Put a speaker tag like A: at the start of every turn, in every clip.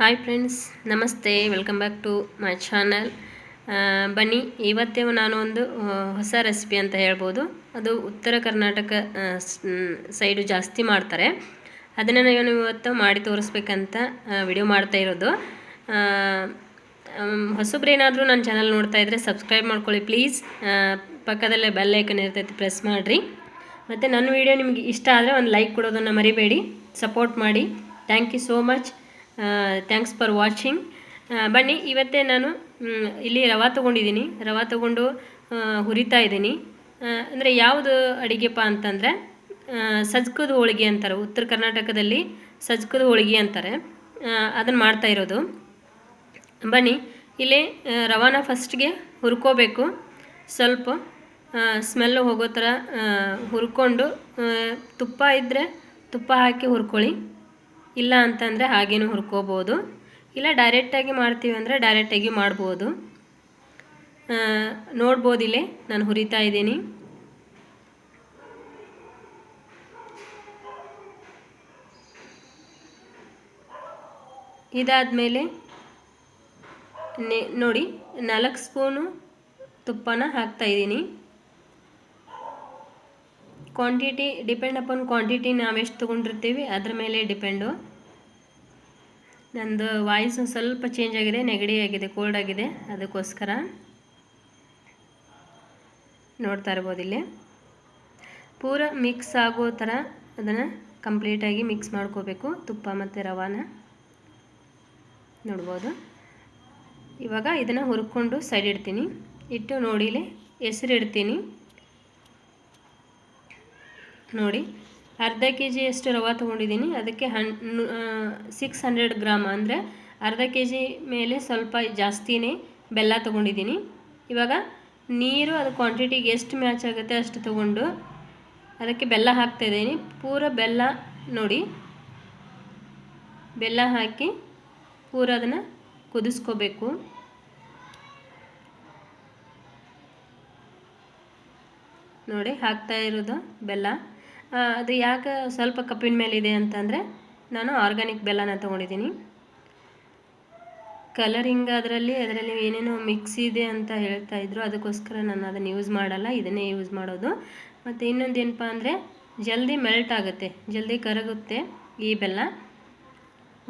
A: Hi friends ನಮಸ್ತೆ welcome back to my channel ಬನ್ನಿ, ಇವತ್ತೇ ನಾನು ಒಂದು ಹೊಸ ರೆಸಿಪಿ ಅಂತ ಹೇಳ್ಬೋದು. ಅದು ಉತ್ತರ ಕರ್ನಾಟಕ ಸೈಡು ಜಾಸ್ತಿ ಮಾಡ್ತಾರೆ. ಅದನ್ನು ನಾನು ಇವತ್ತು ಮಾಡಿ ತೋರಿಸ್ಬೇಕಂತ ವಿಡಿಯೋ ಮಾಡ್ತಾ ಇರೋದು. ಹೊಸಬ್ರೇನಾದರೂ ನನ್ನ ಚಾನಲ್ ನೋಡ್ತಾ ಇದ್ದರೆ ಸಬ್ಸ್ಕ್ರೈಬ್ ಮಾಡ್ಕೊಳ್ಳಿ ಪ್ಲೀಸ್ ಪಕ್ಕದಲ್ಲೇ ಬೆಲ್ ಐಕನ್ ಇರ್ತೈತಿ ಪ್ರೆಸ್ ಮಾಡಿರಿ. ಮತ್ತು ನನ್ನ ವಿಡಿಯೋ ನಿಮಗೆ ಇಷ್ಟ ಆದರೆ ಒಂದು ಲೈಕ್ ಕೊಡೋದನ್ನು ಮರಿಬೇಡಿ ಸಪೋರ್ಟ್ ಮಾಡಿ. Thank you so much thanks for watching ಬನ್ನಿ, ಇವತ್ತೇ ನಾನು ಇಲ್ಲಿ ರವೆ ತೊಗೊಂಡಿದ್ದೀನಿ. ರವೆ ತೊಗೊಂಡು ಹುರಿತಾ ಇದ್ದೀನಿ. ಅಂದರೆ ಯಾವುದು ಅಡುಗೆಪ್ಪ ಅಂತಂದರೆ ಸಜ್ಕದ ಹೋಳಿಗೆ ಅಂತಾರೆ. ಉತ್ತರ ಕರ್ನಾಟಕದಲ್ಲಿ ಸಜ್ಕದ ಹೋಳಿಗೆ ಅಂತಾರೆ. ಅದನ್ನು ಮಾಡ್ತಾ ಇರೋದು. ಬನ್ನಿ, ಇಲ್ಲಿ ರವಾನ ಫಸ್ಟ್ಗೆ ಹುರ್ಕೋಬೇಕು. ಸ್ವಲ್ಪ ಸ್ಮೆಲ್ ಹೋಗೋ ಥರ ಹುರ್ಕೊಂಡು ತುಪ್ಪ ಇದ್ದರೆ ತುಪ್ಪ ಹಾಕಿ ಹುರ್ಕೊಳ್ಳಿ. ಇಲ್ಲ ಅಂತಂದರೆ ಹಾಗೇನೂ ಹುರ್ಕೋಬೋದು. ಇಲ್ಲ ಡೈರೆಕ್ಟಾಗಿ ಮಾಡ್ತೀವಿ ಅಂದರೆ ಡೈರೆಕ್ಟಾಗಿ ಮಾಡ್ಬೋದು. ನೋಡ್ಬೋದಿಲ್ಲೇ ನಾನು ಹುರಿತಾ ಇದ್ದೀನಿ. ಇದಾದಮೇಲೆ ನೆ, ನೋಡಿ ನಾಲ್ಕು ಸ್ಪೂನು ತುಪ್ಪನ ಹಾಕ್ತಾ ಇದ್ದೀನಿ. ಕ್ವಾಂಟಿಟಿ ಡಿಪೆಂಡ್ ಅಪಾನ್ ಕ್ವಾಂಟಿಟಿ ನಾವೆಷ್ಟು ತೊಗೊಂಡಿರ್ತೀವಿ, ಅದ್ರ ಮೇಲೆ ಡಿಪೆಂಡು ನಂದು ವಾಯ್ಸ್ ಸ್ವಲ್ಪ ಚೇಂಜ್ ಆಗಿದೆ, ನೆಗಡಿ ಆಗಿದೆ ಕೋಲ್ಡ್ ಆಗಿದೆ, ಅದಕ್ಕೋಸ್ಕರ ನೋಡ್ತಾ ಇರ್ಬೋದು ಇಲ್ಲಿ. ಪೂರ ಮಿಕ್ಸ್ ಆಗೋ ಥರ ಅದನ್ನು ಕಂಪ್ಲೀಟಾಗಿ ಮಿಕ್ಸ್ ಮಾಡ್ಕೋಬೇಕು, ತುಪ್ಪ ಮತ್ತು ರವಾನ. ನೋಡ್ಬೋದು. ಇವಾಗ ಇದನ್ನು ಹುರ್ಕೊಂಡು ಸೈಡ್ ಇಡ್ತೀನಿ. ಇಟ್ಟು ನೋಡಿಲಿ ಹೆಸರು ಇಡ್ತೀನಿ. ನೋಡಿ, ಅರ್ಧ ಕೆ ಜಿಯಷ್ಟು ರವೆ ತೊಗೊಂಡಿದ್ದೀನಿ. ಅದಕ್ಕೆ ಹನ್ ಸಿಕ್ಸ್ ಹಂಡ್ರೆಡ್ ಗ್ರಾಮ್ ಅಂದರೆ ಅರ್ಧ ಕೆ ಜಿ ಮೇಲೆ ಸ್ವಲ್ಪ ಜಾಸ್ತಿನೇ ಬೆಲ್ಲ ತೊಗೊಂಡಿದ್ದೀನಿ. ಇವಾಗ ನೀರು, ಅದು ಕ್ವಾಂಟಿಟಿಗೆ ಎಷ್ಟು ಮ್ಯಾಚ್ ಆಗುತ್ತೆ ಅಷ್ಟು ತೊಗೊಂಡು ಅದಕ್ಕೆ ಬೆಲ್ಲ ಹಾಕ್ತಾಯಿದ್ದೀನಿ ಪೂರ ಬೆಲ್ಲ ನೋಡಿ, ಬೆಲ್ಲ ಹಾಕಿ ಪೂರ ಅದನ್ನು ಕುದಿಸ್ಕೋಬೇಕು. ನೋಡಿ, ಹಾಕ್ತಾ ಇರೋದು ಬೆಲ್ಲ. ಅದು ಯಾಕೆ ಸ್ವಲ್ಪ ಕಪ್ಪಿನ ಮೇಲಿದೆ ಅಂತಂದರೆ ನಾನು ಆರ್ಗ್ಯಾನಿಕ್ ಬೆಲ್ಲನ ತೊಗೊಂಡಿದ್ದೀನಿ. ಕಲರಿಂಗ್ ಅದರಲ್ಲಿ ಅದರಲ್ಲಿ ಏನೇನೋ ಮಿಕ್ಸ್ ಇದೆ ಅಂತ ಹೇಳ್ತಾ ಇದ್ರು, ಅದಕ್ಕೋಸ್ಕರ ನಾನು ಅದನ್ನು ಯೂಸ್ ಮಾಡಲ್ಲ, ಇದನ್ನೇ ಯೂಸ್ ಮಾಡೋದು. ಮತ್ತು ಇನ್ನೊಂದು ಏನಪ್ಪ ಅಂದರೆ, ಜಲ್ದಿ ಮೆಲ್ಟ್ ಆಗುತ್ತೆ, ಜಲ್ದಿ ಕರಗುತ್ತೆ ಈ ಬೆಲ್ಲ.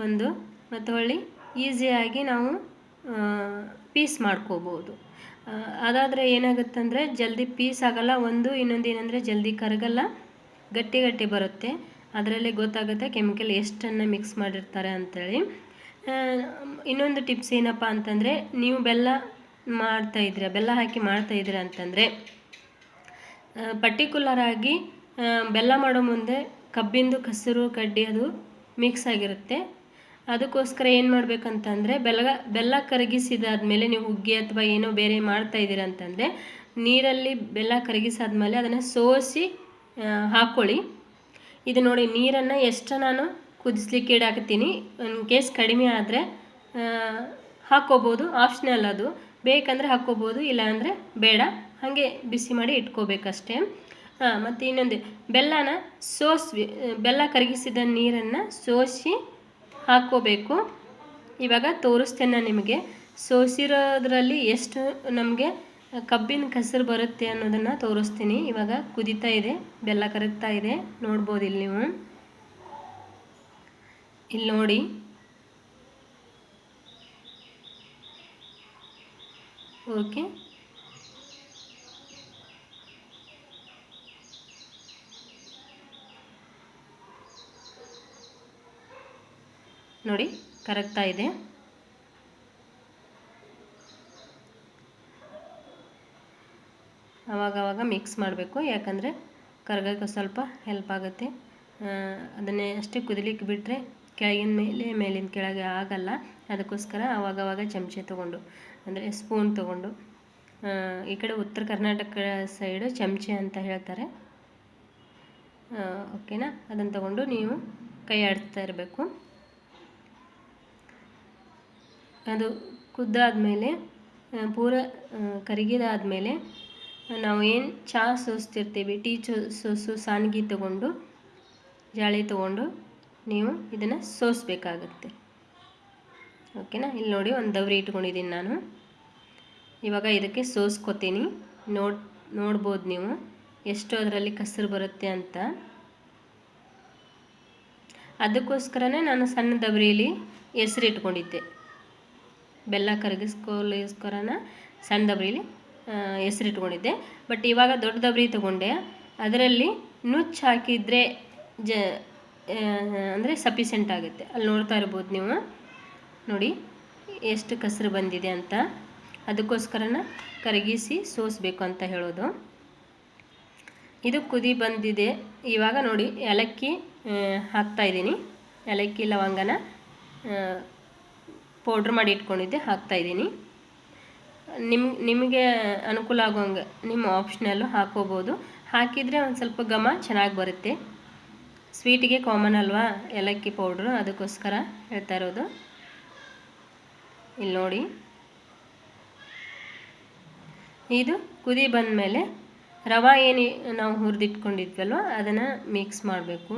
A: ಒಂದು, ಮತ್ತು ಹೊಳ್ಳಿ ಈಸಿಯಾಗಿ ನಾವು ಪೀಸ್ ಮಾಡ್ಕೋಬೋದು. ಅದಾದರೆ ಏನಾಗುತ್ತಂದರೆ, ಜಲ್ದಿ ಪೀಸ್ ಆಗಲ್ಲ, ಒಂದು, ಇನ್ನೊಂದು ಏನಂದರೆ ಜಲ್ದಿ ಕರಗಲ್ಲ. ಗಟ್ಟಿ ಗಟ್ಟಿ ಬರುತ್ತೆ. ಅದರಲ್ಲಿ ಗೊತ್ತಾಗುತ್ತೆ ಕೆಮಿಕಲ್ ಎಷ್ಟನ್ನು ಮಿಕ್ಸ್ ಮಾಡಿರ್ತಾರೆ ಅಂಥೇಳಿ ಇನ್ನೊಂದು ಟಿಪ್ಸ್ ಏನಪ್ಪ ಅಂತಂದರೆ, ನೀವು ಬೆಲ್ಲ ಮಾಡ್ತಾ ಇದ್ರೆ ಬೆಲ್ಲ ಹಾಕಿ ಮಾಡ್ತಾ ಇದ್ರೆ ಅಂತಂದರೆ ಪರ್ಟಿಕ್ಯುಲರ್ ಆಗಿ ಬೆಲ್ಲ ಮಾಡೋ ಮುಂದೆ ಕಬ್ಬಿಂದು, ಕಸರು, ಕಡ್ಡಿ ಅದು ಮಿಕ್ಸ್ ಆಗಿರುತ್ತೆ. ಅದಕ್ಕೋಸ್ಕರ ಏನು ಮಾಡಬೇಕಂತಂದರೆ, ಬೆಲ್ಲ ಬೆಲ್ಲ ಕರಗಿಸಿದಾದ್ಮೇಲೆ ನೀವು ಹುಗ್ಗಿ ಅಥವಾ ಏನೋ ಬೇರೆ ಮಾಡ್ತಾ ಇದ್ದೀರ ಅಂತಂದರೆ, ನೀರಲ್ಲಿ ಬೆಲ್ಲ ಕರಗಿಸಾದ್ಮೇಲೆ ಅದನ್ನು ಸೋಸಿ ಹಾಕ್ಕೊಳ್ಳಿ ಇದು ನೋಡಿ, ನೀರನ್ನು ಎಷ್ಟು ನಾನು ಕುದಿಸ್ಲಿಕ್ಕೆ ಇಡಾಕತ್ತೀನಿ ಇನ್ ಕೇಸ್ ಕಡಿಮೆ ಆದರೆ ಹಾಕ್ಕೋಬೋದು. ಆಪ್ಷನಲ್ ಅದು. ಬೇಕಂದರೆ ಹಾಕ್ಕೋಬೋದು, ಇಲ್ಲಾಂದರೆ ಬೇಡ. ಹಾಗೆ ಬಿಸಿ ಮಾಡಿ ಇಟ್ಕೋಬೇಕಷ್ಟೇ. ಹಾಂ ಮತ್ತು ಇನ್ನೊಂದು, ಬೆಲ್ಲನ ಸೋಸಿ ಬೆಲ್ಲ ಕರಗಿಸಿದ ನೀರನ್ನು ಸೋಸಿ ಹಾಕ್ಕೋಬೇಕು. ಇವಾಗ ತೋರಿಸ್ತೇನೆ ನಿಮಗೆ. ಸೋಸಿರೋದ್ರಲ್ಲಿ ಎಷ್ಟು ನಮಗೆ ಕಬ್ಬಿನ ಕಸರು ಬರುತ್ತೆ ಅನ್ನೋದನ್ನು ತೋರಿಸ್ತೀನಿ. ಇವಾಗ ಕುದಿತಾ ಇದೆ, ಬೆಲ್ಲ ಕರಗ್ತಾ ಇದೆ. ನೋಡ್ಬೋದು ಇಲ್ಲಿ ನೀವು. ಇಲ್ಲಿ ನೋಡಿ. ಓಕೆ. ನೋಡಿ, ಕರಗ್ತಾ ಇದೆ. ಅವಾಗವಾಗ ಮಿಕ್ಸ್ ಮಾಡಬೇಕು. ಯಾಕಂದರೆ ಕರ್ಗಕ್ಕೆ ಸ್ವಲ್ಪ ಹೆಲ್ಪ್ ಆಗುತ್ತೆ. ಅದನ್ನೇ ಅಷ್ಟೇ ಕುದಿಲಿಕ್ಕೆ ಬಿಟ್ಟರೆ ಕೆಳಗಿನ ಮೇಲೆ ಮೇಲಿನ ಕೆಳಗೆ ಆಗಲ್ಲ. ಅದಕ್ಕೋಸ್ಕರ ಆವಾಗವಾಗ ಚಮಚೆ ತೊಗೊಂಡು ಅಂದರೆ ಸ್ಪೂನ್ ತೊಗೊಂಡು ಈ ಕಡೆ ಉತ್ತರ ಕರ್ನಾಟಕ ಸೈಡು ಚಮಚೆ ಅಂತ ಹೇಳ್ತಾರೆ. ಓಕೆನಾ ಅದನ್ನು ತಗೊಂಡು ನೀವು ಕೈ ಆಡಿಸ್ತಾ ಇರಬೇಕು. ಅದು ಕುದ್ದಾದಮೇಲೆ ಪೂರ ಆ, ಕರಗಿದಾದ್ಮೇಲೆ ನಾವು ಏನು ಚಹಾ ಸೋಸ್ತಿರ್ತೀವಿ, ಟೀ ಚೋ ಸೋಸು ಸಾನ್ಗಿ ತಗೊಂಡು, ಜಾಳಿ ತಗೊಂಡು ನೀವು ಇದನ್ನು ಸೋಸಬೇಕಾಗತ್ತೆ. ಓಕೆನಾ? ಇಲ್ಲಿ ನೋಡಿ ಒಂದು ದವರಿ ಇಟ್ಕೊಂಡಿದ್ದೀನಿ ನಾನು. ಇವಾಗ ಇದಕ್ಕೆ ಸೋಸ್ಕೊತೀನಿ. ನೋಡ್, ನೋಡ್ಬೋದು ನೀವು ಎಷ್ಟು ಅದರಲ್ಲಿ ಕಸರು ಬರುತ್ತೆ ಅಂತ. ಅದಕ್ಕೋಸ್ಕರನೇ ನಾನು ಸಣ್ಣ ದಬರಿಲಿ ಹೆಸರು ಇಟ್ಕೊಂಡಿದ್ದೆ. ಬೆಲ್ಲ ಕರಗಿಸ್ಕೊಳ್ಳೋಸ್ಕರನ ಸಣ್ಣ ದಬರಿಲಿ ಹೆಸರು ಇಟ್ಕೊಂಡಿದ್ದೆ ಬಟ್ ಇವಾಗ ದೊಡ್ಡ ದಬರಿ ತೊಗೊಂಡೆ. ಅದರಲ್ಲಿ ನುಚ್ಚು ಹಾಕಿದರೆ ಜ ಅಂದರೆ ಸಫಿಸೆಂಟ್ ಆಗುತ್ತೆ. ಅಲ್ಲಿ ನೋಡ್ತಾ ಇರ್ಬೋದು ನೀವು. ನೋಡಿ, ಎಷ್ಟು ಕಸರು ಬಂದಿದೆ ಅಂತ. ಅದಕ್ಕೋಸ್ಕರನ ಕರಗಿಸಿ ಸೋಸಬೇಕು ಅಂತ ಹೇಳೋದು. ಇದು ಕುದಿ ಬಂದಿದೆ. ಇವಾಗ ನೋಡಿ, ಏಲಕ್ಕಿ ಹಾಕ್ತಾಯಿದ್ದೀನಿ ಏಲಕ್ಕಿ, ಲವಂಗನ ಪೌಡ್ರ್ ಮಾಡಿ ಇಟ್ಕೊಂಡಿದ್ದೆ ಹಾಕ್ತಾಯಿದ್ದೀನಿ ನಿಮ್, ನಿಮಗೆ ಅನುಕೂಲ ಆಗೋಂಗೆ ನಿಮ್ಮ ಆಪ್ಷನಲ್ಲು ಹಾಕೋಬೋದು. ಹಾಕಿದರೆ ಒಂದು ಸ್ವಲ್ಪ ಘಮ ಚೆನ್ನಾಗಿ ಬರುತ್ತೆ. ಸ್ವೀಟಿಗೆ ಕಾಮನ್ ಅಲ್ವಾ? ಏಲಕ್ಕಿ ಪೌಡ್ರು ಅದಕ್ಕೋಸ್ಕರ ಹೇಳ್ತಾ ಇರೋದು. ಇಲ್ಲಿ ನೋಡಿ. ಇದು ಕುದಿ ಬಂದ ಮೇಲೆ ರವೆ ಏನು ನಾವು ಹುರಿದಿಟ್ಕೊಂಡಿದ್ವಲ್ವ, ಅದನ್ನು ಮಿಕ್ಸ್ ಮಾಡಬೇಕು.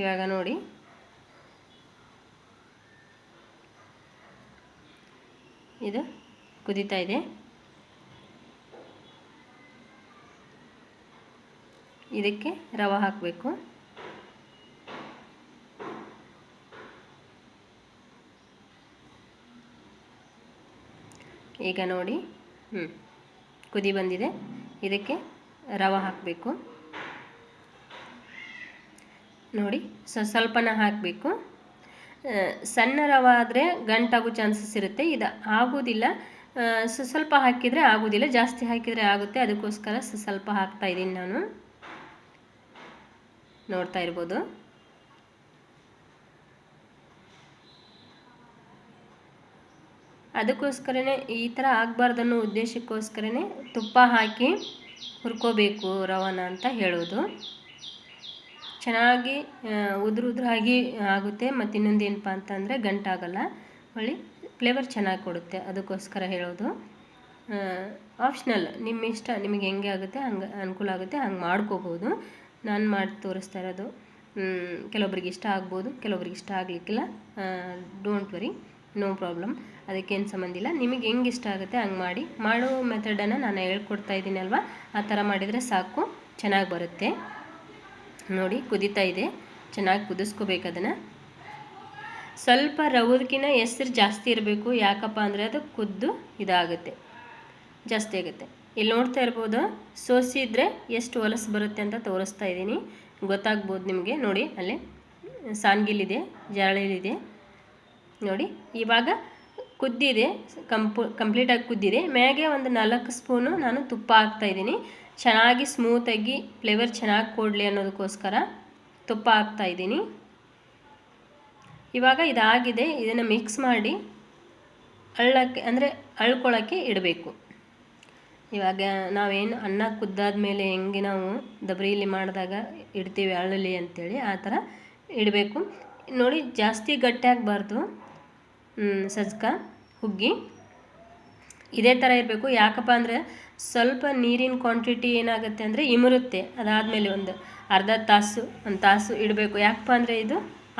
A: ಇವಾಗ ನೋಡಿ. ಇದು ಕುದೀತಾ ಇದೆ. ಇದಕ್ಕೆ ರವೆ ಹಾಕಬೇಕು. ಈಗ ನೋಡಿ ಹ್ಞೂ ಕುದಿ ಬಂದಿದೆ. ಇದಕ್ಕೆ ರವೆ ಹಾಕಬೇಕು. ನೋಡಿ ಸ್ವಲ್ಪನ ಹಾಕಬೇಕು. ಸಣ್ಣ ರವೆ ಗಂಟಾಗೋ ಚಾನ್ಸಸ್ ಇರುತ್ತೆ. ಇದು ಆಗೋದಿಲ್ಲ. ಸ್ವಲ್ಪ ಹಾಕಿದರೆ ಆಗೋದಿಲ್ಲ. ಜಾಸ್ತಿ ಹಾಕಿದರೆ ಆಗುತ್ತೆ. ಅದಕ್ಕೋಸ್ಕರ ಸ್ವಲ್ಪ ಹಾಕ್ತಾ ಇದ್ದೀನಿ ನಾನು. ನೋಡ್ತಾ ಇರ್ಬೋದು. ಅದಕ್ಕೋಸ್ಕರನೇ ಈ ಥರ ಆಗಬಾರ್ದು ಅನ್ನೋ ಉದ್ದೇಶಕ್ಕೋಸ್ಕರನೇ ತುಪ್ಪ ಹಾಕಿ ಹುರ್ಕೋಬೇಕು ರವನ ಅಂತ ಹೇಳೋದು. ಚೆನ್ನಾಗಿ ಉದುರು ಉದುರಾಗಿ ಆಗುತ್ತೆ. ಮತ್ತು ಇನ್ನೊಂದು ಏನಪ್ಪ ಅಂತಂದರೆ ಗಂಟಾಗಲ್ಲ. ಹೊಳಿ ಫ್ಲೇವರ್ ಚೆನ್ನಾಗಿ ಕೊಡುತ್ತೆ. ಅದಕ್ಕೋಸ್ಕರ ಹೇಳೋದು. ಆಪ್ಷನಲ್ ನಿಮ್ಮ ಇಷ್ಟ, ನಿಮಗೆ ಹೆಂಗೆ ಆಗುತ್ತೆ, ಹಂಗೆ, ಅನುಕೂಲ ಆಗುತ್ತೆ, ಹಂಗೆ ಮಾಡ್ಕೋಬೋದು. ನಾನು ಮಾಡಿ ತೋರಿಸ್ತಾ ಇರೋದು. ಕೆಲವೊಬ್ರಿಗೆ ಇಷ್ಟ ಆಗ್ಬೋದು, ಕೆಲವೊಬ್ರಿಗೆ ಇಷ್ಟ ಆಗಲಿಕ್ಕಿಲ್ಲ. ಡೋಂಟ್ ವರಿ ನೋ ಪ್ರಾಬ್ಲಮ್ ಅದಕ್ಕೇನು ಸಂಬಂಧ ಇಲ್ಲ. ನಿಮಗೆ ಹೆಂಗೆ ಇಷ್ಟ ಆಗುತ್ತೆ ಹಂಗೆ ಮಾಡಿ. ಮಾಡೋ ಮೆಥಡನ್ನು ನಾನು ಹೇಳ್ಕೊಡ್ತಾ ಇದ್ದೀನಲ್ವ ಆ ಥರ ಮಾಡಿದರೆ ಸಾಕು, ಚೆನ್ನಾಗಿ ಬರುತ್ತೆ. ನೋಡಿ, ಕುದೀತಾ ಇದೆ. ಚೆನ್ನಾಗಿ ಕುದಿಸ್ಕೋಬೇಕು ಅದನ್ನು. ಸ್ವಲ್ಪ ರವದಕ್ಕಿಂತ ಹೆಸ್ರು ಜಾಸ್ತಿ ಇರಬೇಕು. ಯಾಕಪ್ಪ ಅಂದರೆ ಅದು ಕುದ್ದು ಇದಾಗುತ್ತೆ. ಜಾಸ್ತಿ ಆಗುತ್ತೆ. ಇಲ್ಲಿ ನೋಡ್ತಾ ಇರ್ಬೋದು ಸೋಸಿದ್ರೆ ಎಷ್ಟು ಹೊಲಸು ಬರುತ್ತೆ ಅಂತ ತೋರಿಸ್ತಾ ಇದ್ದೀನಿ. ಗೊತ್ತಾಗ್ಬೋದು ನಿಮಗೆ. ನೋಡಿ, ಅಲ್ಲಿ ಸಾನ್ಗಿಲಿದೆ ಜಾಳಿಲಿದೆ ನೋಡಿ, ಇವಾಗ ಕುದ್ದಿದೆ. ಕಂಪು ಕಂಪ್ಲೀಟಾಗಿ ಕುದ್ದಿದೆ. ಮ್ಯಾಗೆ ಒಂದು ನಾಲ್ಕು ಸ್ಪೂನು ನಾನು ತುಪ್ಪ ಹಾಕ್ತಾಯಿದ್ದೀನಿ ಚೆನ್ನಾಗಿ ಸ್ಮೂತಾಗಿ ಫ್ಲೇವರ್ ಚೆನ್ನಾಗಿ ಕೊಡಲಿ ಅನ್ನೋದಕ್ಕೋಸ್ಕರ ತುಪ್ಪ ಹಾಕ್ತಾಯಿದ್ದೀನಿ ಇವಾಗ ಇದಾಗಿದೆ, ಇದನ್ನು ಮಿಕ್ಸ್ ಮಾಡಿ ಅಳ್ಳಕ್ಕೆ ಅಂದರೆ ಅಳ್ಕೊಳ್ಳೋಕ್ಕೆ ಇಡಬೇಕು. ಇವಾಗ ನಾವೇನು ಅನ್ನ ಕುದ್ದಾದ ಮೇಲೆ ಹೆಂಗೆ ನಾವು ದಬ್ರಿಲಿ ಮಾಡಿದಾಗ ಇಡ್ತೀವಿ ಅಳ್ಳಲಿ ಅಂತೇಳಿ ಆ ಥರ ಇಡಬೇಕು. ನೋಡಿ ಜಾಸ್ತಿ ಗಟ್ಟಿ ಆಗಬಾರ್ದು. ಸಜ್ಕ, ಹುಗ್ಗಿ. ಇದೇ ಥರ ಇರಬೇಕು. ಯಾಕಪ್ಪ ಅಂದರೆ ಸ್ವಲ್ಪ ನೀರಿನ ಕ್ವಾಂಟಿಟಿ ಏನಾಗುತ್ತೆ ಅಂದರೆ ಇಮರುತ್ತೆ. ಅದಾದಮೇಲೆ ಒಂದು ಅರ್ಧ ತಾಸು, ಒಂದು ತಾಸು ಇಡಬೇಕು. ಯಾಕಪ್ಪ ಅಂದರೆ ಇದು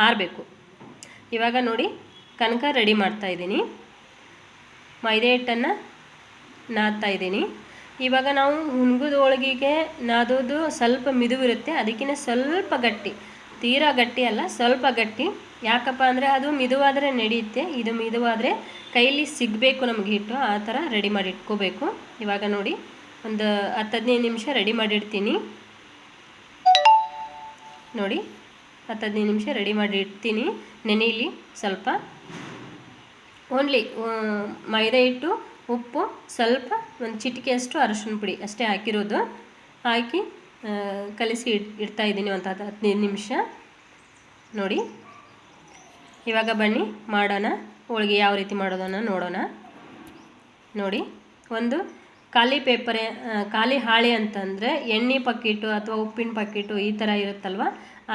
A: ಆರಬೇಕು. ಇವಾಗ ನೋಡಿ ಕನಕ ರೆಡಿ ಮಾಡ್ತಾ ಇದ್ದೀನಿ. ಮೈದೆ ಹಿಟ್ಟನ್ನು ನಾದ್ತಾ ಇದ್ದೀನಿ. ಇವಾಗ ನಾವು ಹುಣ್ಗದ ಹೋಳಿಗೆಗೆ ನಾದೋದು ಸ್ವಲ್ಪ ಮಿದುವಿರುತ್ತೆ. ಅದಕ್ಕಿಂತ ಸ್ವಲ್ಪ ಗಟ್ಟಿ. ತೀರಾ ಗಟ್ಟಿ ಅಲ್ಲ, ಸ್ವಲ್ಪ ಗಟ್ಟಿ. ಯಾಕಪ್ಪ ಅಂದರೆ ಅದು ಮಿದುವಾದರೆ ನಡೆಯುತ್ತೆ ಇದು ಮಿದುವಾದರೆ ಕೈಲಿ ಸಿಗಬೇಕು ನಮಗೆ ಹಿಟ್ಟು, ಆ ಥರ ರೆಡಿ ಮಾಡಿ ಇಟ್ಕೋಬೇಕು. ಇವಾಗ ನೋಡಿ, ಒಂದು ಹತ್ತು ಹದಿನೈದು ನಿಮಿಷ ರೆಡಿ ಮಾಡಿಡ್ತೀನಿ ನೋಡಿ ಹತ್ತು ಹದಿನೈದು ನಿಮಿಷ ರೆಡಿ ಮಾಡಿ ಇಡ್ತೀನಿ. ಸ್ವಲ್ಪ. ಓನ್ಲಿ ಮೈದಾ ಹಿಟ್ಟು, ಉಪ್ಪು, ಸ್ವಲ್ಪ ಒಂದು ಚಿಟಿಕೆಯಷ್ಟು ಅರಶಿನ ಪುಡಿ ಅಷ್ಟೇ ಹಾಕಿರೋದು. ಹಾಕಿ ಕಲಿಸಿ ಇಡ್, ಇಡ್ತಾ ಇದ್ದೀನಿ ಒಂದು ಹತ್ತು ಹದಿನೈದು ನಿಮಿಷ. ನೋಡಿ. ಇವಾಗ ಬನ್ನಿ, ಮಾಡೋಣ. ಹೋಳಿಗೆ ಯಾವ ರೀತಿ ಮಾಡೋದನ್ನು ನೋಡೋಣ. ನೋಡಿ. ಒಂದು, ಖಾಲಿ ಪೇಪರ್ ಖಾಲಿ ಹಾಳೆ ಅಂತಂದರೆ ಎಣ್ಣೆ ಪಕ್ಕೀಟು ಅಥವಾ ಉಪ್ಪಿನ ಪಕ್ಕೀಟು ಈ ಥರ ಇರುತ್ತಲ್ವ?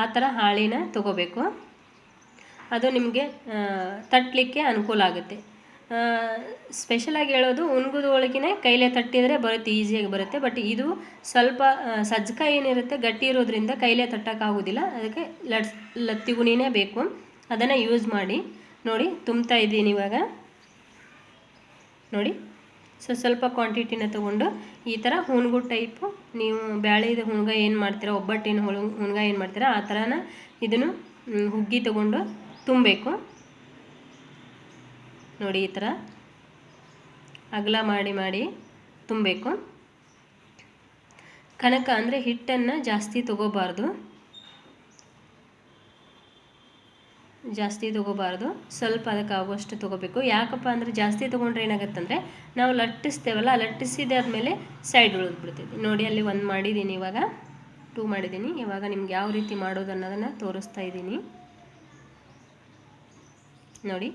A: ಆ ಥರ ಹಾಳಿನ ತಗೋಬೇಕು. ಅದು ನಿಮಗೆ ತಟ್ಟಲಿಕ್ಕೆ ಅನುಕೂಲ ಆಗುತ್ತೆ. ಸ್ಪೆಷಲಾಗಿ ಹೇಳೋದು ಉಣ್ಗುದ ಒಳಗಿನ ಕೈಲೇ ತಟ್ಟಿದರೆ ಬರುತ್ತೆ ಈಸಿಯಾಗಿ ಬರುತ್ತೆ. ಬಟ್ ಇದು ಸ್ವಲ್ಪ ಸಜ್ಜಕ ಏನಿರುತ್ತೆ ಗಟ್ಟಿ ಇರೋದ್ರಿಂದ ಕೈಲೇ ತಟ್ಟೋಕ್ಕಾಗೋದಿಲ್ಲ ಅದಕ್ಕೆ ಲಟ್ಸ್ ಲತ್ತಿಗುಣಿನೇ ಬೇಕು. ಅದನ್ನು ಯೂಸ್ ಮಾಡಿ. ನೋಡಿ, ತುಂಬ್ತಾ ಇದ್ದೀನಿ ಇವಾಗ. ನೋಡಿ, ಸೊ ಸ್ವಲ್ಪ ಕ್ವಾಂಟಿಟಿನ ತೊಗೊಂಡು ಈ ಥರ ಹುಣ್ಗು ಟೈಪು ನೀವು ಬ್ಯಾಳಿದ ಹುಣ್ಗ ಏನು ಮಾಡ್ತೀರಾ, ಒಬ್ಬಟ್ಟಿನ ಹುಣ್ಗ ಏನು ಮಾಡ್ತೀರಾ, ಆ ಥರನ ಇದನ್ನು ಹುಗ್ಗಿ ತೊಗೊಂಡು ತುಂಬಬೇಕು. ನೋಡಿ ಈ ಥರ. ಅಗಲ ಮಾಡಿ ಮಾಡಿ ತುಂಬಬೇಕು. ಕನಕ ಅಂದರೆ ಹಿಟ್ಟನ್ನು ಜಾಸ್ತಿ ತಗೋಬಾರ್ದು. ಜಾಸ್ತಿ ತೊಗೋಬಾರ್ದು. ಸ್ವಲ್ಪ ಅದಕ್ಕೆ ಆಗುವಷ್ಟು ತೊಗೋಬೇಕು. ಯಾಕಪ್ಪ ಅಂದರೆ ಜಾಸ್ತಿ ತೊಗೊಂಡ್ರೆ ಏನಾಗುತ್ತಂದರೆ ನಾವು ಲಟ್ಟಿಸ್ತೇವಲ್ಲ ಲಟ್ಟಿಸಿದಾದ್ಮೇಲೆ ಸೈಡ್ ಉಳಿದ್ಬಿಡ್ತೀವಿ ನೋಡಿ ಅಲ್ಲಿ ಒಂದು ಮಾಡಿದ್ದೀನಿ ಇವಾಗ. ಟೂ ಮಾಡಿದ್ದೀನಿ ಇವಾಗ ನಿಮ್ಗೆ ಯಾವ ರೀತಿ ಮಾಡೋದು ಅನ್ನೋದನ್ನು ತೋರಿಸ್ತಾ ಇದ್ದೀನಿ ನೋಡಿ.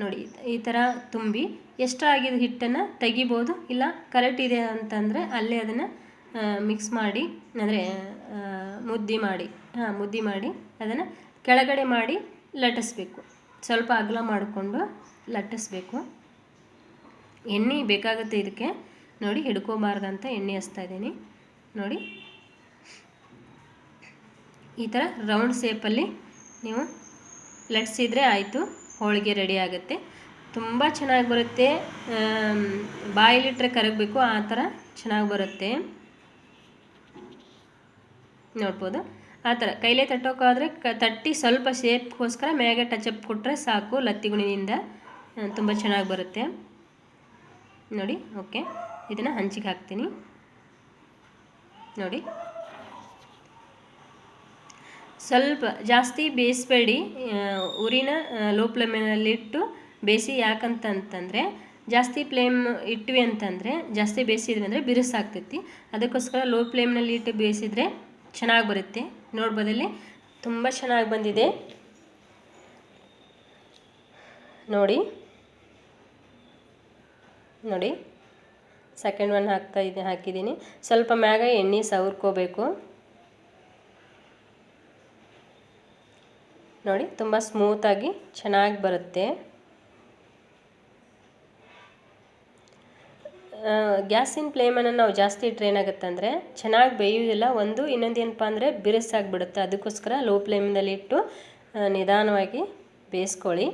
A: ನೋಡಿ, ಈ ಥರ ತುಂಬಿ ಎಷ್ಟಾಗಿದ ಹಿಟ್ಟನ್ನು ತೆಗಿಬೋದು, ಇಲ್ಲ ಕರೆಕ್ಟ್ ಇದೆ ಅಂತಂದರೆ ಅಲ್ಲೇ ಅದನ್ನು ಮಿಕ್ಸ್ ಮಾಡಿ, ಅಂದರೆ ಮುದ್ದಿ ಮಾಡಿ, ಹಾಂ, ಮುದ್ದಿ ಮಾಡಿ ಅದನ್ನು ಕೆಳಗಡೆ ಮಾಡಿ ಲಟ್ಟಿಸ್ಬೇಕು. ಸ್ವಲ್ಪ ಅಗಲ ಮಾಡಿಕೊಂಡು ಲಟ್ಟಿಸ್ಬೇಕು. ಎಣ್ಣೆ ಬೇಕಾಗುತ್ತೆ ಇದಕ್ಕೆ. ನೋಡಿ, ಹಿಡ್ಕೋಬಾರ್ದಂತ ಎಣ್ಣೆ ಹಚ್ತಾ ಇದ್ದೀನಿ. ನೋಡಿ. ಈ ಥರ ರೌಂಡ್ ಶೇಪಲ್ಲಿ ನೀವು ಲಟ್ಸಿದ್ರೆ ಆಯಿತು. ಹೋಳಿಗೆ ರೆಡಿ ಆಗುತ್ತೆ. ತುಂಬ ಚೆನ್ನಾಗಿ ಬರುತ್ತೆ. ಬಾಯಿಲಿಟ್ರೆ ಕರಗಬೇಕು, ಆ ಥರ ಚೆನ್ನಾಗಿ ಬರುತ್ತೆ. ನೋಡ್ಬೋದು. ಆ ಥರ. ಕೈಲೇ ತಟ್ಟೋಕ್ಕಾದರೆ ಕ, ತಟ್ಟಿ ಸ್ವಲ್ಪ ಶೇಪ್ಗೋಸ್ಕರ ಮ್ಯಾಗೆ ಟಚಪ್ ಕೊಟ್ಟರೆ ಸಾಕು ಲತ್ತಿಗುಣಿನಿಂದ ತುಂಬ ಚೆನ್ನಾಗಿ ಬರುತ್ತೆ. ನೋಡಿ, ಓಕೆ. ಇದನ್ನು ಹಂಚಿಗೆ ಹಾಕ್ತೀನಿ. ನೋಡಿ. ಸ್ವಲ್ಪ ಜಾಸ್ತಿ ಬೇಯಿಸ್ಬೇಡಿ ಉರಿನ ಲೋ ಫ್ಲೇಮಿನಲ್ಲಿಟ್ಟು ಬೇಯಿಸಿ. ಯಾಕಂತಂತಂದರೆ, ಜಾಸ್ತಿ ಫ್ಲೇಮ್ ಇಟ್ವಿ ಅಂತಂದರೆ, ಜಾಸ್ತಿ ಬೇಯಿಸಿದ್ವಿ ಅಂದರೆ ಬಿರುಸಾಗ್ತೈತಿ. ಅದಕ್ಕೋಸ್ಕರ ಲೋ ಫ್ಲೇಮ್ನಲ್ಲಿ ಇಟ್ಟು ಬೇಯಿಸಿದರೆ ಚೆನ್ನಾಗಿ ಬರುತ್ತೆ. ನೋಡ್ಬೋದಲ್ಲಿ, ತುಂಬ ಚೆನ್ನಾಗಿ ಬಂದಿದೆ. ನೋಡಿ ನೋಡಿ ಸೆಕೆಂಡ್ ಒನ್ ಹಾಕ್ತಾ ಇದ್ದೆ ಹಾಕಿದ್ದೀನಿ. ಸ್ವಲ್ಪ ಮ್ಯಾಗ ಎಣ್ಣೆ ಸವರ್ಕೋಬೇಕು. ನೋಡಿ, ತುಂಬ ಸ್ಮೂತಾಗಿ ಚೆನ್ನಾಗಿ ಬರುತ್ತೆ. ಗ್ಯಾಸಿನ ಫ್ಲೇಮನ್ನು ನಾವು ಜಾಸ್ತಿ ಇಟ್ಟರೆ ಏನಾಗುತ್ತೆ ಅಂದರೆ, ಚೆನ್ನಾಗಿ ಬೇಯುವುದಿಲ್ಲ, ಒಂದು ಇನ್ನೊಂದು ಏನಪ್ಪ ಅಂದರೆ ಬಿರುಸಾಗಿಬಿಡುತ್ತೆ. ಅದಕ್ಕೋಸ್ಕರ ಲೋ ಫ್ಲೇಮ್ನಲ್ಲಿ ಇಟ್ಟು ನಿಧಾನವಾಗಿ ಬೇಯಿಸ್ಕೊಳ್ಳಿ.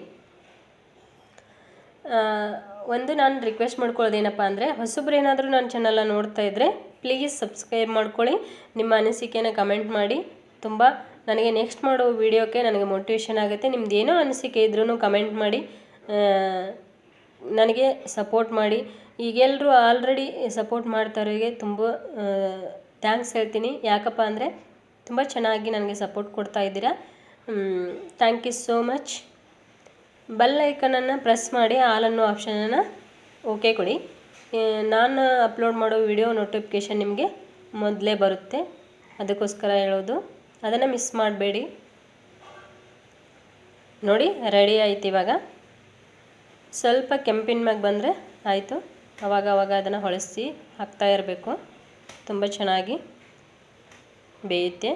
A: ಒಂದು ನಾನು ರಿಕ್ವೆಸ್ಟ್ ಮಾಡ್ಕೊಳ್ಳೋದು ಏನಪ್ಪ ಅಂದರೆ, ಹೊಸಬ್ರು ಏನಾದರೂ ನನ್ನ ಚಾನಲ್ನ ನೋಡ್ತಾ ಇದ್ದರೆ ಪ್ಲೀಸ್ ಸಬ್ಸ್ಕ್ರೈಬ್ ಮಾಡ್ಕೊಳ್ಳಿ. ನಿಮ್ಮ ಅನಿಸಿಕೆನ ಕಮೆಂಟ್ ಮಾಡಿ. ತುಂಬ ನನಗೆ ನೆಕ್ಸ್ಟ್ ಮಾಡೋ ವೀಡಿಯೋಕ್ಕೆ ನನಗೆ ಮೋಟಿವೇಶನ್ ಆಗುತ್ತೆ. ನಿಮ್ದು ಏನೋ ಅನಿಸಿಕೆ ಇದ್ರೂ ಕಮೆಂಟ್ ಮಾಡಿ ನನಗೆ ಸಪೋರ್ಟ್ ಮಾಡಿ. ಈಗೆಲ್ಲರೂ ಆಲ್ರೆಡಿ ಸಪೋರ್ಟ್ ಮಾಡ್ತಾರೋರಿಗೆ ತುಂಬ ಥ್ಯಾಂಕ್ಸ್ ಹೇಳ್ತೀನಿ. ಯಾಕಪ್ಪ ಅಂದರೆ ತುಂಬ ಚೆನ್ನಾಗಿ ನನಗೆ ಸಪೋರ್ಟ್ ಕೊಡ್ತಾ ಇದ್ದೀರಾ. Thank you so much bell ಐಕನನ್ನು press ಮಾಡಿ ಆಲ್ ಅನ್ನೋ ಆಪ್ಷನನ್ನು ಓಕೆ ಕೊಡಿ. ನಾನು ಅಪ್ಲೋಡ್ ಮಾಡೋ ವಿಡಿಯೋ ನೋಟಿಫಿಕೇಷನ್ ನಿಮಗೆ ಮೊದಲೇ ಬರುತ್ತೆ. ಅದಕ್ಕೋಸ್ಕರ ಹೇಳೋದು. ಅದನ್ನು ಮಿಸ್ ಮಾಡಬೇಡಿ. ನೋಡಿ ರೆಡಿ ಆಯ್ತು ಇವಾಗ. ಸ್ವಲ್ಪ ಕೆಂಪಿನ ಮ್ಯಾಗ ಬಂದರೆ ಆಯಿತು. ಅವಾಗ ಅವಾಗ ಅದನ್ನು ಹೊಳಿಸಿ ಹಾಕ್ತಾ ಇರಬೇಕು. ತುಂಬ ಚೆನ್ನಾಗಿ ಬೇಯುತ್ತೆ.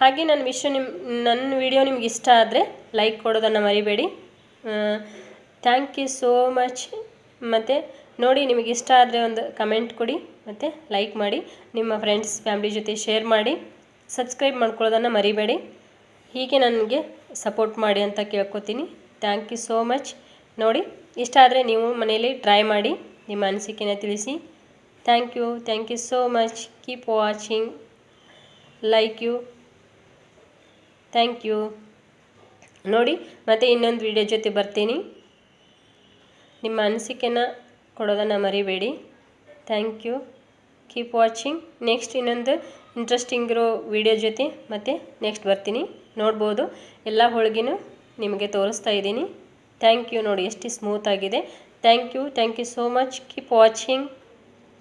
A: ಹಾಗೆ ನನ್ನ ವಿಷಯ ನಿಮ್ಮ ನನ್ನ ವಿಡಿಯೋ ನಿಮ್ಗೆ ಇಷ್ಟ ಆದರೆ ಲೈಕ್ ಕೊಡೋದನ್ನು ಮರಿಬೇಡಿ. ಥ್ಯಾಂಕ್ ಯು ಸೋ ಮಚ್ ಮತ್ತು ನೋಡಿ, ನಿಮಗೆ ಇಷ್ಟ ಆದರೆ ಒಂದು ಕಮೆಂಟ್ ಕೊಡಿ. ಮತ್ತು ಲೈಕ್ ಮಾಡಿ, ನಿಮ್ಮ ಫ್ರೆಂಡ್ಸ್ ಫ್ಯಾಮ್ಲಿ ಜೊತೆ ಶೇರ್ ಮಾಡಿ ಸಬ್ಸ್ಕ್ರೈಬ್ ಮಾಡ್ಕೊಳ್ಳೋದನ್ನು ಮರಿಬೇಡಿ. ಹೀಗೆ ನನಗೆ ಸಪೋರ್ಟ್ ಮಾಡಿ ಅಂತ ಕೇಳ್ಕೊತೀನಿ. ಥ್ಯಾಂಕ್ ಯು ಸೋ ಮಚ್ ನೋಡಿ, ಇಷ್ಟ ಆದರೆ ನೀವು ಮನೆಯಲ್ಲಿ ಟ್ರೈ ಮಾಡಿ, ನಿಮ್ಮ ಅನಿಸಿಕೆನ ತಿಳಿಸಿ. Thank you thank you so much keep watching like you thank you ನೋಡಿ, ಮತ್ತು ಇನ್ನೊಂದು ವಿಡಿಯೋ ಜೊತೆ ಬರ್ತೀನಿ. ನಿಮ್ಮ ಅನಿಸಿಕೆನ ಕೊಡೋದನ್ನು ಮರಿಬೇಡಿ. Thank you keep watching next ಇನ್ನೊಂದು ಇಂಟ್ರೆಸ್ಟಿಂಗ್ ಇರೋ ವಿಡಿಯೋ ಜೊತೆ ಮತ್ತೆ ನೆಕ್ಸ್ಟ್ ಬರ್ತೀನಿ. ನೋಡ್ಬೋದು. ಎಲ್ಲ ಹೋಳಿಗೆನೂ ನಿಮಗೆ ತೋರಿಸ್ತಾ ಇದ್ದೀನಿ. ಥ್ಯಾಂಕ್ ಯು ನೋಡಿ, ಎಷ್ಟು ಸ್ಮೂತ್ ಆಗಿದೆ. Thank you thank you so much keep watching